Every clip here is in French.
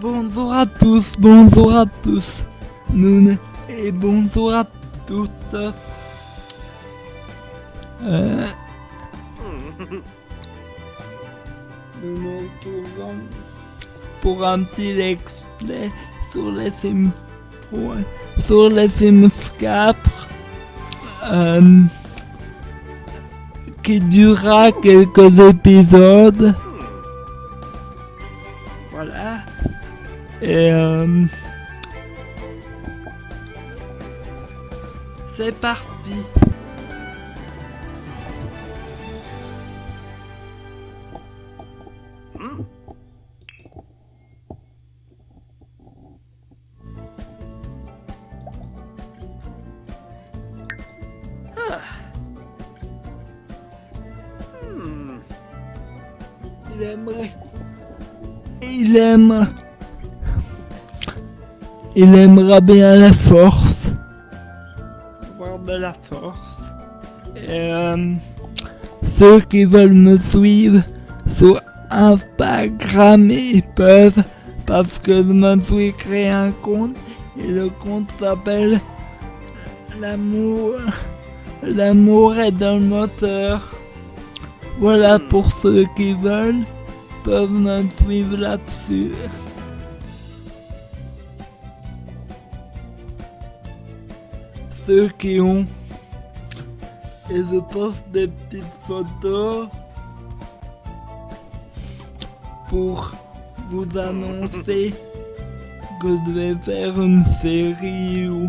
Bonjour à tous, bonjour à tous, et bonjour à toutes. Euh, pour un petit play sur les Sims 3, sur les Sims 4, euh, qui durera quelques épisodes. Voilà. Et euh, c'est parti. Il aimerait. Il aime. Il aimera bien la force. Avoir de la force. Et euh, ceux qui veulent me suivre sur Instagram, ils peuvent. Parce que je me suis créé un compte. Et le compte s'appelle L'amour. L'amour est dans le moteur. Voilà pour ceux qui veulent, peuvent me suivre là-dessus. Ceux qui ont, et je poste des petites photos pour vous annoncer que je vais faire une série ou,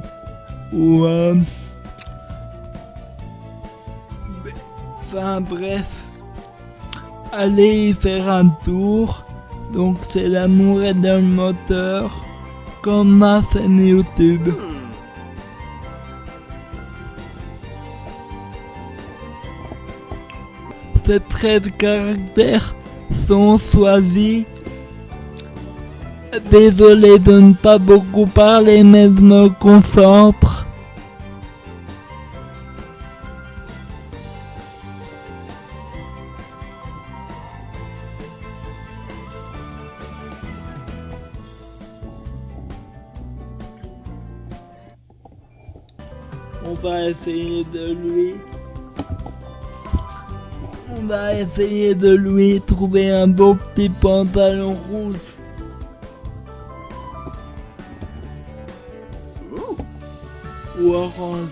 ou euh, enfin bref allez y faire un tour. Donc c'est l'amour est dans le moteur, comme ma chaîne YouTube. Ces traits de caractère sont choisis. Désolé de ne pas beaucoup parler, mais je me concentre. On va essayer de lui. On va essayer de lui trouver un beau petit pantalon rouge. Ou orange.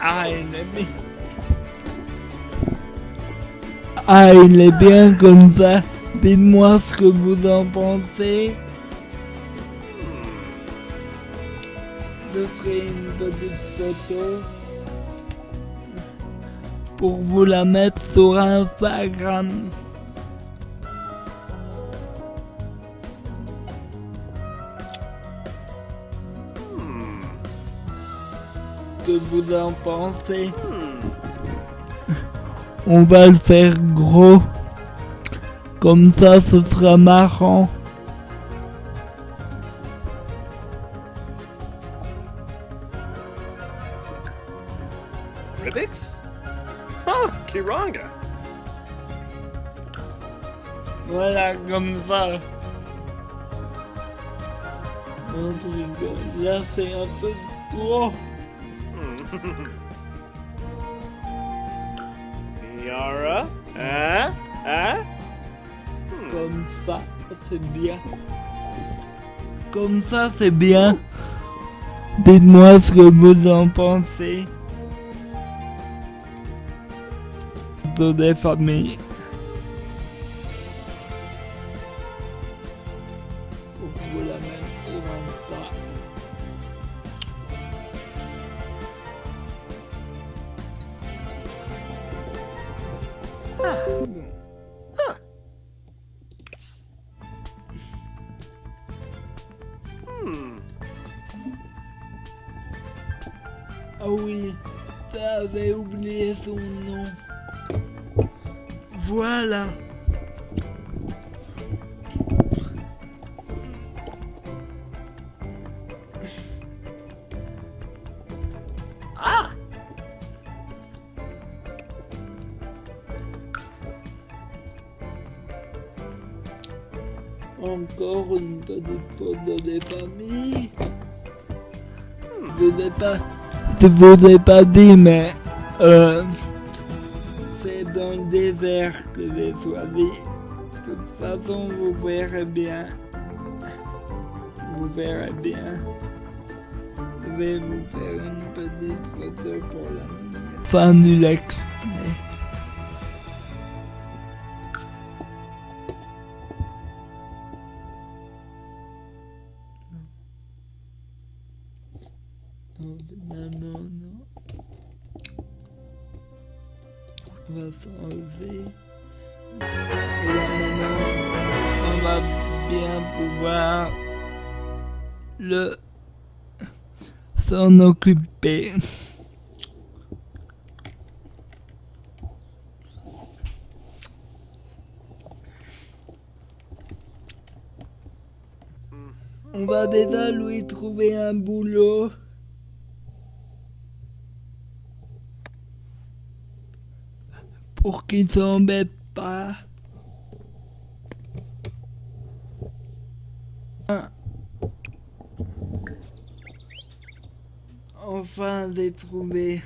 Ah, il Ah, il est bien comme ça. Dites-moi ce que vous en pensez. Je ferai une petite photo pour vous la mettre sur Instagram. Que vous en pensez On va le faire gros. Comme ça, ce sera marrant. Ribix? Oh, Kiranga. Voilà, comme ça. Non. Là, c'est un peu trop. Yara? Hein? Hein? Comme ça, c'est bien. Comme ça, c'est bien. Dites-moi ce que vous en pensez. De des familles. Ah oui, j'avais oublié son nom. Voilà. Encore une petite photo des familles. Je vous ai pas, je vous ai pas dit, mais euh, c'est dans le désert que j'ai choisi. De toute façon, vous verrez bien. Vous verrez bien. Je vais vous faire une petite photo pour la fin du l'extrait. Non, finalement, non. On va s'enlever. On va bien pouvoir le s'en occuper. On va déjà lui trouver un boulot. Pour qu'il s'embête pas. Enfin, j'ai trouvé.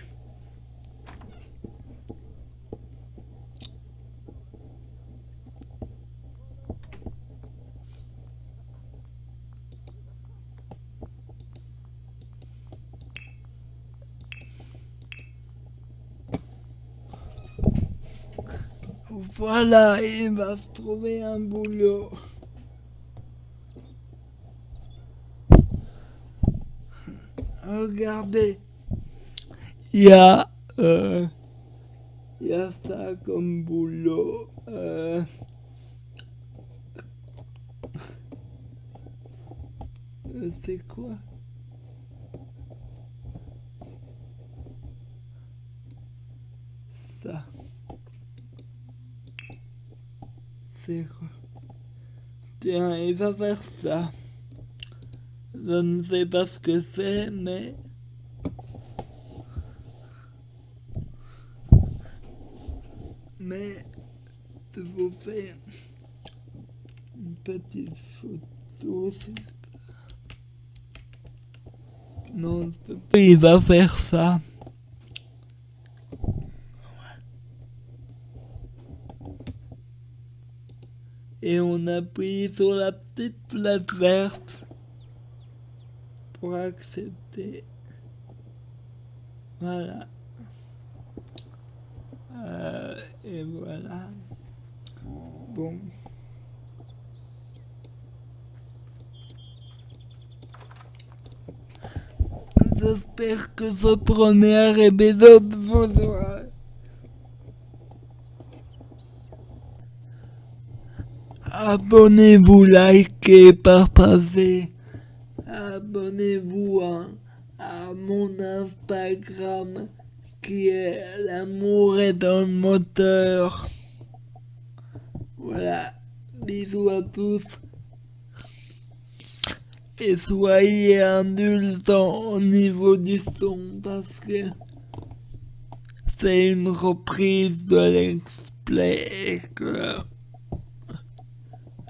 Voilà, il va trouver un boulot. Regardez, il y a, euh, y a ça comme boulot. Euh, c'est quoi? Ça. Tiens, il va faire ça. Je ne sais pas ce que c'est, mais... Mais je vous fais une petite photo. Non, je peux pas. Il va faire ça. Et on appuie sur la petite flèche verte pour accepter. Voilà. Euh, et voilà. Bon. J'espère que ce premier épisode vous aura Abonnez-vous, likez, partagez. Abonnez-vous à, mon Instagram qui est l'amour est dans le moteur. Voilà. Bisous à tous. Et soyez indulgents au niveau du son parce que c'est une reprise de l'explay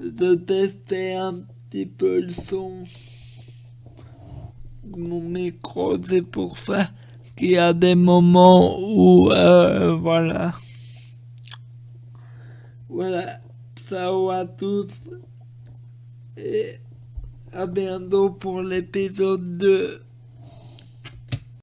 de tester un petit peu le son de mon micro. C'est pour ça qu'il y a des moments où, euh, voilà. Voilà. Ciao à tous. Et à bientôt pour l'épisode 2.